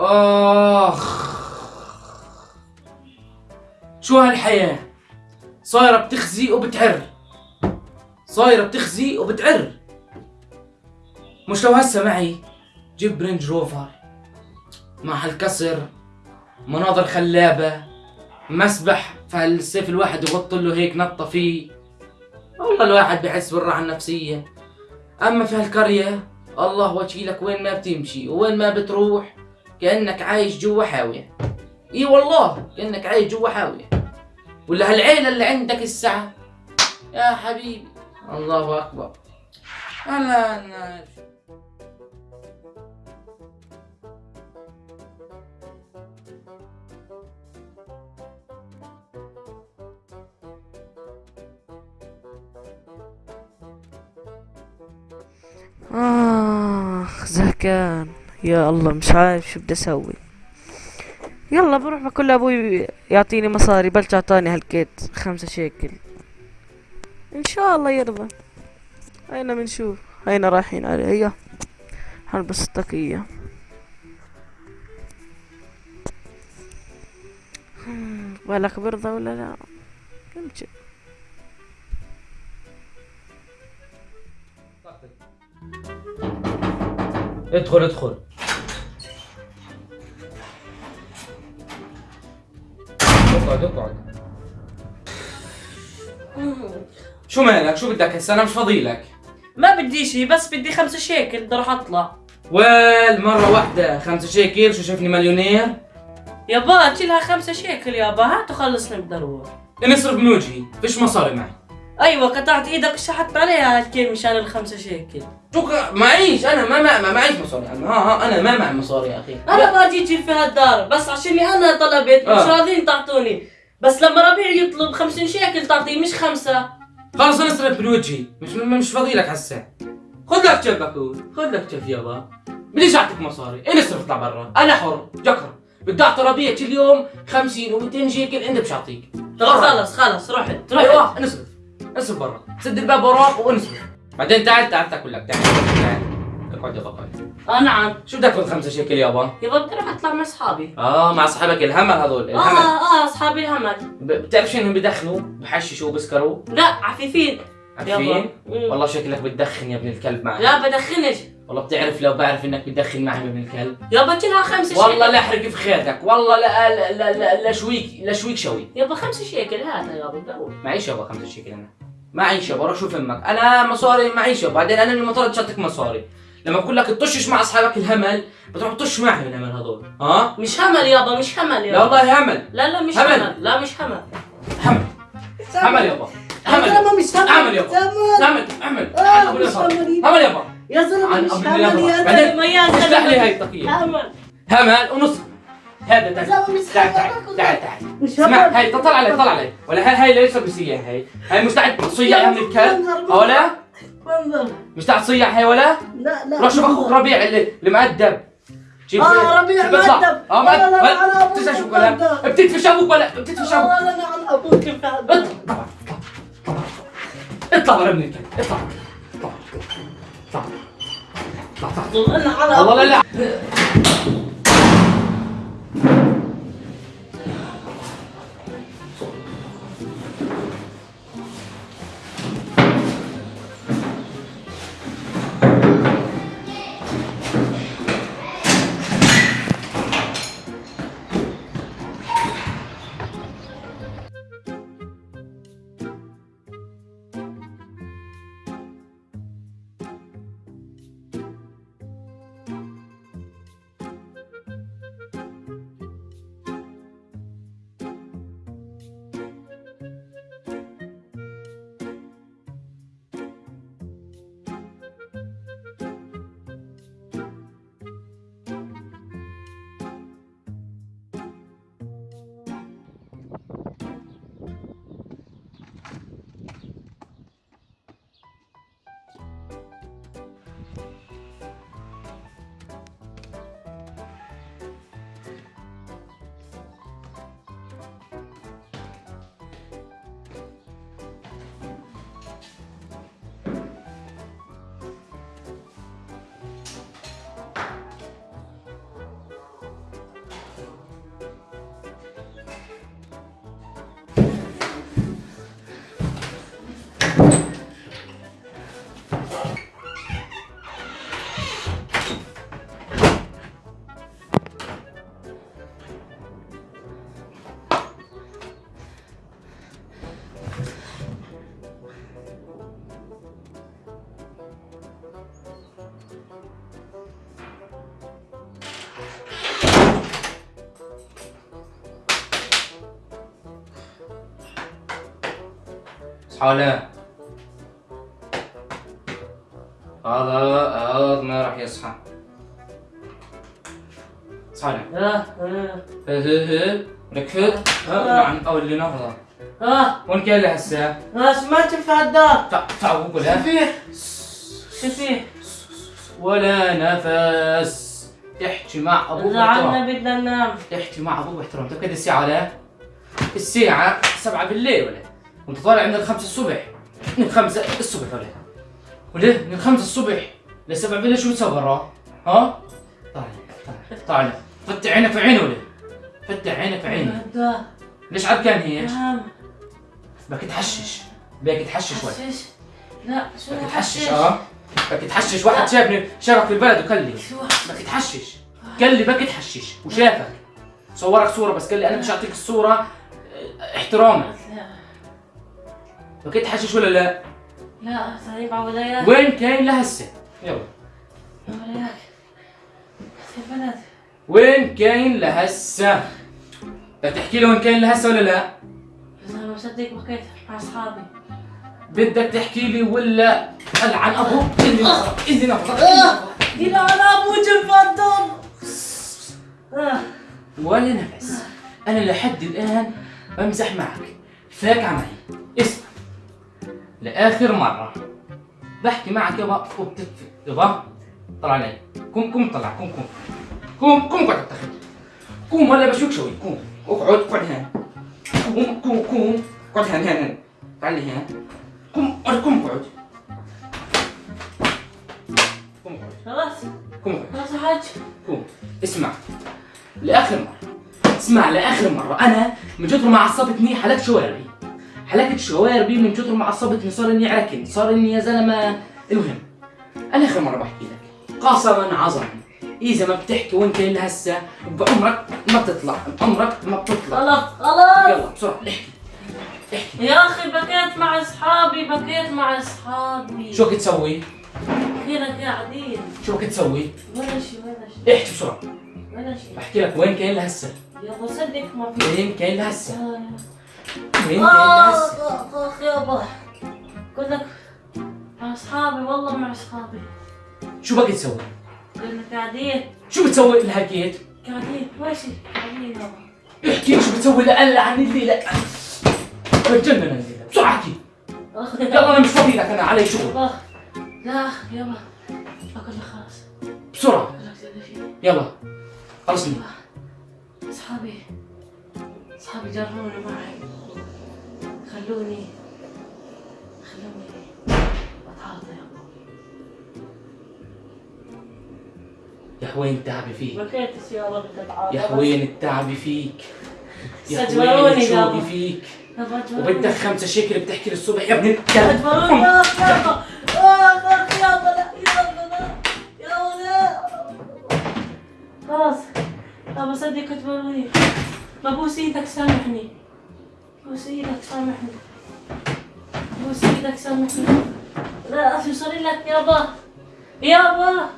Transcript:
آخ. شو هالحياة؟ صايرة بتخزي وبتعر. صايرة بتخزي وبتعر. مش لو هسه معي جيب رينج روفر مع هالكسر مناظر خلابة مسبح فالسيف الواحد يغط له هيك نطة فيه. والله الواحد بحس بالراحة النفسية. أما في هالقرية الله وجهي وين ما بتمشي وين ما بتروح. كأنك عايش جوا حاوية. إي والله كأنك عايش جوا حاوية. ولا هالعيلة اللي عندك الساعة؟ يا حبيبي. الله أكبر. أنا أنا آخ زهقان يا الله مش عارف شو بدي أسوي. يلا بروح بقول لأبوي يعطيني مصاري بلش أعطاني هالكيت خمسة شيكل. إن شاء الله يرضى. هينا بنشوف هينا رايحين عليه هيا. هلبس الطاقية بالك برضى ولا لا؟ يمكن ادخل ادخل. اقعد اقعد شو مالك؟ شو بدك هسه؟ أنا مش فاضيلك ما بدي شي بس بدي خمسة شيكل بدي أروح أطلع. ويل مرة واحدة. خمسة شيكل؟ شو شايفني مليونير؟ يابا شيلها خمسة شيكل يابا هات وخلصني بدي أروح. نصرف من وجهي. فيش مصاري معي. أيوه قطعت إيدك وشحت عليها هالكيل مشان الخمسة شيكل. شو معيش أنا ما ما ما معيش مصاري. أنا ها ها أنا ما معي مصاري يا أخي. أنا ما جيت في هالدار بس عشاني أنا طلبت مش آه. راضيين تعطوني. بس لما ربيع يطلب 50 شيكل تعطيه مش خمسة. خلص نصرف من وجهي مش مش فاضيلك هسه. خذ لك جيب بكون خذ لك جيب يابا. بديش أعطيك مصاري. إيه نصرف اطلع برا. أنا حر. جكر. بدي أعطي ربيع كل يوم 50 و200 شيكل إنت مش أعطيك. خلص خلص رحت رحت أيوه نصرف نصرف برا. سد الباب وراك ونصرف بعدين تعال تعال تاكل لك تعال. تعال اقعد يابا اقعد آه نعم. شو بدك خذ خمسة شيكل يابا يابا بدي أروح اطلع مع أصحابي. آه مع أصحابك الهمل هذول الهمل. آه آه أصحابي الهمل. بتعرف شو انهم بدخنوا بحششوا وبسكروا؟ لا عفيفين. مم. والله شكلك بتدخن يا ابن الكلب معي لا بدخنش. والله بتعرف لو بعرف إنك بتدخن معي ابن الكلب. يابا شيلها خمسة والله شيكل لا أحرق في خيرك والله لا لا لا, لا, لا شويك لا شويك شوي. يابا خمسة شيكل. هاتها يابا بدي أروح معيش يابا خمسة شيكل أنا. معيش يابا روح شوف أمك. أنا مصاري معيش يابا. بعدين أنا اللي شطك مصاري. لما بقول لك تطشش مع أصحابك الهمل بتروح تطش معهم الهمل هذول. ها؟ مش همل يابا مش همل لا يابا والله همل. لا لا مش همل. همل. لا مش همل. همل. همل يابا. يا همل. مش همل. يابا. همل. همل. آه، مش همل. همل يابا. يا زلمة مش همل. يا زلمة يا افتح لي هاي الطاقية همل همل ونص. هذا يا تعال زلمة مش تعال تعال تعال تعال. مش اسمع هاي طلع علي طلع علي ولا هاي هاي ليش بس اياها هاي هاي مستعد تصيع من الكلب. ولا منظر. مستعد تصيع هاي ولا؟ لا لا روح شوف أخوك ربيع اللي اللي مؤدب. شوف آه ربيع. مؤدب. آه أنا أبوك بتنسى شو ولا. بتدفش أبوك ولا؟ بتدفش أبوك. آه لا لا على أبوك. اطلع اطلع برا من الكلب اطلع اطلع اطلع أنا على والله لا. لا هذا هذا ما راح يصحى. هه ركفت ها. نعم اللي نفضه آه وين كان له هسه؟ آه سمعت في الدار تع- تعال قولها فيه؟ شو فيه؟ ولا نفس. تحكي مع أبوك زعلنا بدنا ننام تحكي مع أبوك باحترام كده الساعة ولا؟ الساعة 7 بالليل ولا؟ وانت طالع من الخمسة الصبح. من الخمسة الصبح ولا؟ ولا من الخمسة الصبح. لسبع بالليل شو بتسوي برا؟ ها؟ طالع طالع طالع. فتح عينك في عينه ولا؟ فتح عينك في عينه. ليش عركان هيك؟ نعم. بدك تحشش. بدك تحشش ولا؟ لا شو بدك تحشش آه بدك تحشش. واحد شافني شرف في البلد وكلي. شو؟ بدك تحشش. كلي بك تحشش. وشافك. صورك صورة بس قال لي أنا مش اعطيك الصورة آه، احتراما. بدك تحشش ولا لا؟ لا طيب عوديات وين كاين لهسه؟ يلا. في البلد وين كاين لهسه؟ بدك تحكي لي وين كاين لهسه ولا لا؟ بس أنا مصدق بكيت مع أصحابي. بدك تحكي لي ولا؟ العن أبوك إلى أنا أبوك الفضل آه. ولا نفس أنا لحد الآن بمزح معك. فاك معي اسمع. لآخر مرة. بحكي معك يابا وبتكفي يابا طلع علي قوم قوم طلع قوم قوم. قوم قوم قعد تحت. قوم ولا بشوك شوي قوم. اقعد اقعد هنا. قوم قوم قوم. اقعد هنا هنا تعال لي هنا. قوم اقعد قوم اقعد خلاص. قوم اقعد خلاص حاج. قوم. اسمع. لآخر مرة. اسمع لآخر مرة. أنا من كثر ما عصبتني حلقت شواربي حلقت شواربي من كثر ما عصبتني صار إني عركن صار إني يا زلمة المهم. أنا آخر مرة بحكي لك. قسما عظما إذا ما بتحكي وين كاين هسه بعمرك ما بتطلع بعمرك ما بتطلع. خلاص خلاص. يلا بسرعة احكي. احكي. يا أخي بكيت مع أصحابي بكيت مع أصحابي. شو تسوي؟ كنا قاعدين. شو تسوي؟ ولا شيء ولا شيء احكي بسرعة. ولا شيء بحكي لك وين كاين لهسه. يابا صدق ما في. وين كاين لهسه. آه. آخ آخ يابا لك مع أصحابي والله مع أصحابي. شو بدك تسوي؟ كنا قاعدين. شو بتسوي اللي حكيت؟ قاعدين ماشي قاعدين يابا احكي شو بتسوي لأقل عن اللي لا بتجنن الليلة. بسرعة احكي. يلا أنا مش فاضي لك أنا علي شغل. يابا لا أخ يابا أقول لك خلاص. بسرعة. لك يلا. خلصني أصحابي أصحابي جروني معي. خلوني خلوني أتعاطى يا يا حوين التعب فيك. بكيت يا حوين التعب فيك. يا حوين استجبروني الشوق يابا. فيك. وبدك خمسة شيكل بتحكي للصبح. يا ابن الكلب أجبروني يا أخ يابا آخ. آخ يابا لا يابا لا يابا لا. خلاص. يابا صدق أجبروني ببوس إيدك سامحني. بوس إيدك سامحني. بوس إيدك سامحني. لا شو لك يابا يابا